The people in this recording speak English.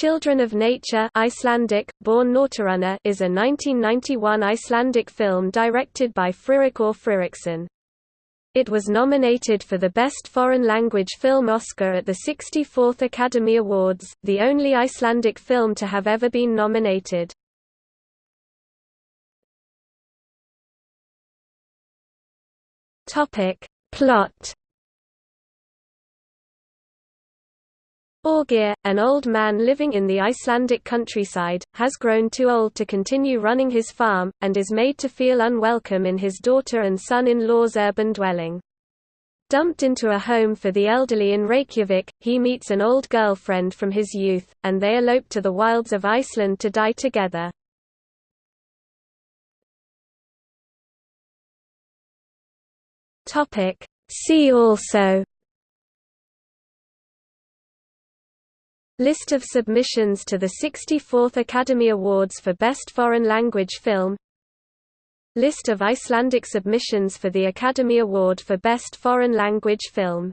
Children of Nature Icelandic, Börn is a 1991 Icelandic film directed by Friðrik Þór Friðriksson. It was nominated for the Best Foreign Language Film Oscar at the 64th Academy Awards, the only Icelandic film to have ever been nominated. Plot Þorgeir, an old man living in the Icelandic countryside, has grown too old to continue running his farm, and is made to feel unwelcome in his daughter and son-in-law's urban dwelling. Dumped into a home for the elderly in Reykjavik, he meets an old girlfriend from his youth, and they elope to the wilds of Iceland to die together. See also List of submissions to the 64th Academy Awards for Best Foreign Language Film. List of Icelandic submissions for the Academy Award for Best Foreign Language Film